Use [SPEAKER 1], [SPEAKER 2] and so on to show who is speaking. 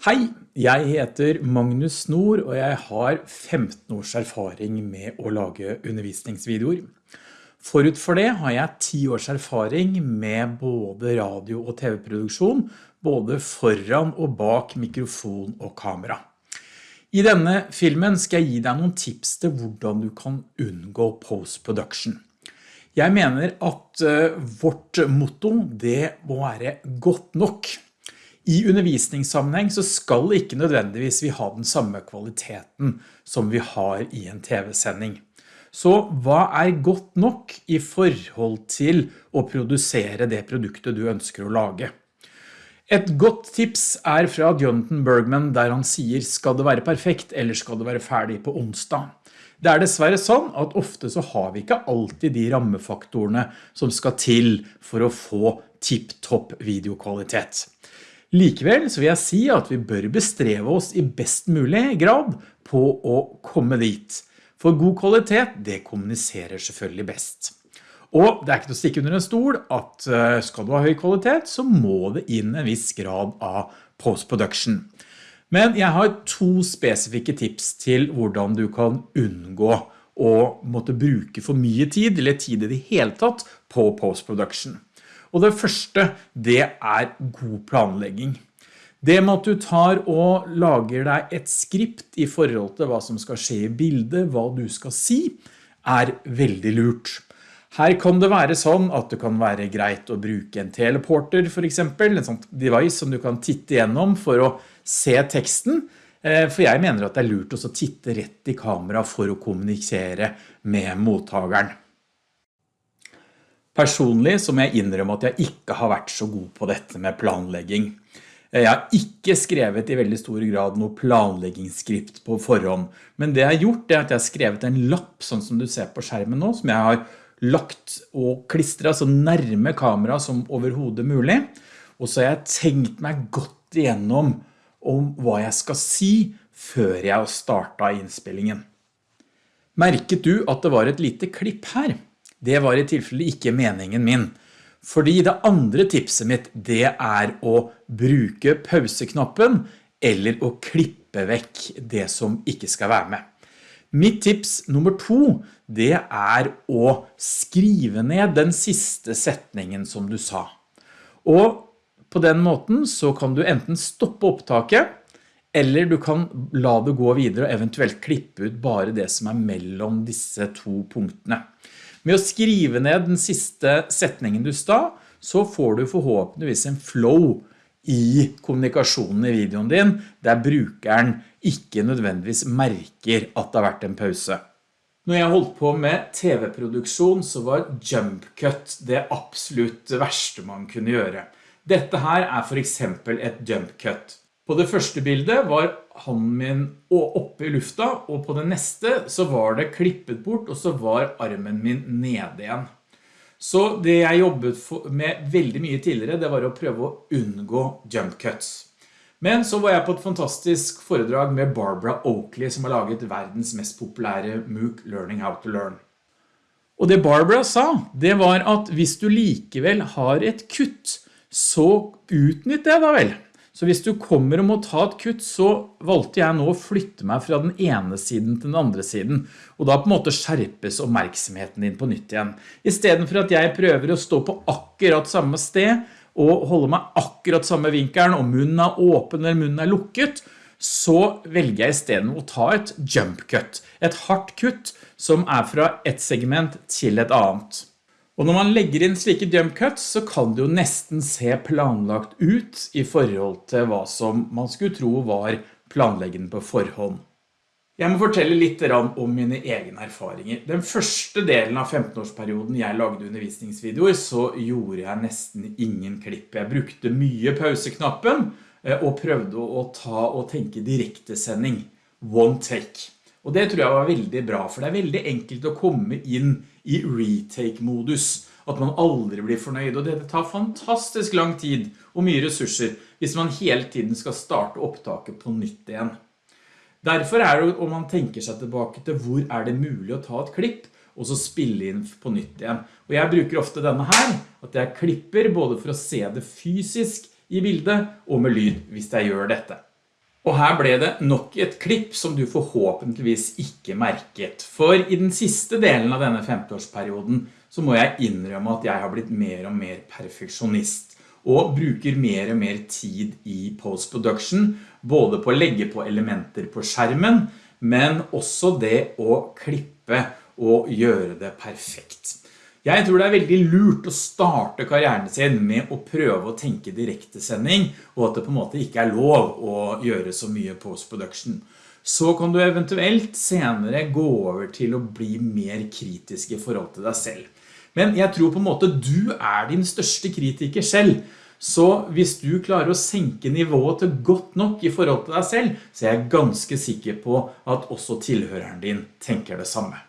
[SPEAKER 1] Hei, jeg heter Magnus Snor, og jeg har 15 års erfaring med å lage undervisningsvideoer. Forut for det har jeg 10 års erfaring med både radio- og tv-produksjon, både foran og bak mikrofon og kamera. I denne filmen skal jeg gi deg noen tips til hvordan du kan unngå post-production. Jeg mener at eh, vårt motto det må være godt nok. I undervisningssammenheng så skal ikke nødvendigvis vi ha den samme kvaliteten som vi har i en TV-sending. Så hva er godt nok i forhold til å produsere det produktet du ønsker å lage? Et godt tips er fra Jonathan Bergman der han sier skal det være perfekt eller skal det være ferdig på onsdag? Det er dessverre sånn at ofte så har vi ikke alltid de rammefaktorene som skal til for å få tipp-topp videokvalitet. Likevel så vil jeg si at vi bør bestreve oss i best mulig grad på å komme dit. For god kvalitet, det kommuniserer selvfølgelig best. Og det er ikke noe å stikke under en stol at eh, skal du ha høy kvalitet, så må det inn en viss grad av post-production. Men jeg har to spesifikke tips til hvordan du kan unngå å måtte bruke for mye tid, eller tid i det hele tatt, på post-production. Og det første, det er god planlegging. Det med at du tar og lager deg et skript i forhold til hva som skal skje i bildet, hva du skal si, er veldig lurt. Her kan det være sånn at det kan være greit å bruke en teleporter for eksempel, en sånn device som du kan titte gjennom for å se teksten, eh, for jeg mener at det er lurt å titte rett i kamera for å kommunisere med mottageren. Personlig så må jeg innrømme at jeg ikke har vært så god på dette med planlegging. Jeg har ikke skrevet i veldig stor grad noe planleggingsskript på forhånd, men det jeg har gjort er at jeg har skrevet en lapp, sånn som du ser på skjermen nå, som jeg har lagt og klistret så nærme kamera som overhodet mulig, og så har jeg tenkt meg godt igjennom om hva jeg skal si før jeg startet innspillingen. Merket du at det var et lite klipp her? Det var i tilfelle ikke meningen min. Fordi det andre tipset mitt, det er å bruke pauseknappen eller å klippe vekk det som ikke skal være med. Mitt tips nummer to, det er å skrive ned den siste setningen som du sa. Og på den måten så kan du enten stoppe opptaket, eller du kan la det gå videre og eventuelt klippe ut bare det som er mellom disse to punktene. Med å skrive ned den siste setningen du sta, så får du forhåpentligvis en flow i kommunikasjonen i videoen din, der brukeren ikke nødvendigvis merker at det har vært en pause. Når jeg holdt på med TV-produksjon så var jump cut det absolutt verste man kunne gjøre. Dette her er for eksempel et jump cut. På det første bildet var hånden min oppe i lufta, og på det neste så var det klippet bort, og så var armen min nede igjen. Så det jeg jobbet med veldig mye tidligere, det var å prøve å unngå jump cuts. Men så var jeg på et fantastisk foredrag med Barbara Oakley, som har laget verdens mest populære MOOC Learning How to Learn. Og det Barbara sa, det var at hvis du likevel har et kutt, så utnytt det da vel. Så hvis du kommer og må ta et kutt, så valgte jeg nå å flytte meg fra den ene siden til den andre siden, og da på en måte skjerpes oppmerksomheten din på nytt igjen. I stedet for at jeg prøver å stå på akkurat samme sted, og holde meg akkurat samme vinkelen, og munnen er åpen eller munnen er lukket, så velger jeg i stedet å ta et jump cut, et hardt kutt som er fra et segment til et annet. Og når man legger inn slike jump cuts, så kan det jo nesten se planlagt ut i forhold til hva som man skulle tro var planleggende på forhånd. Jeg må fortelle litt om mine egne erfaringer. Den første delen av 15-årsperioden jeg lagde undervisningsvideoer, så gjorde jeg nesten ingen klipp. Jeg brukte mye pauseknappen eh, og prøvde å ta og tenke direktesending. One take. Og det tror jeg var veldig bra, for det er veldig enkelt å komme inn i retake-modus, at man aldri blir fornøyd, og det tar fantastisk lang tid og mye ressurser hvis man hele tiden skal starte opptaket på nytt igjen. Derfor er det om man tenker seg tilbake til hvor er det mulig å ta et klipp, og så spille inn på nytt igjen. Og jeg bruker ofte denne her, at jeg klipper både for å se det fysisk i bildet og med lyd hvis jeg gjør dette. Og her ble det nok et klipp som du forhåpentligvis ikke merket. For i den siste delen av denne 50-årsperioden så må jeg innrømme at jeg har blitt mer og mer perfeksjonist og bruker mer og mer tid i post-production, både på å legge på elementer på skjermen, men også det å klippe og gjøre det perfekt. Jeg tror det er veldig lurt å starte karrieren sin med å prøve å tenke direktesending, og at det på en måte ikke er lov å gjøre så mye post-production. Så kan du eventuelt senere gå over til å bli mer kritisk i forhold til deg selv. Men jeg tror på en måte du er din største kritiker selv, så hvis du klarer å senke nivået til godt nok i forhold til deg selv, så er jeg ganske sikker på at også tilhøreren din tenker det samme.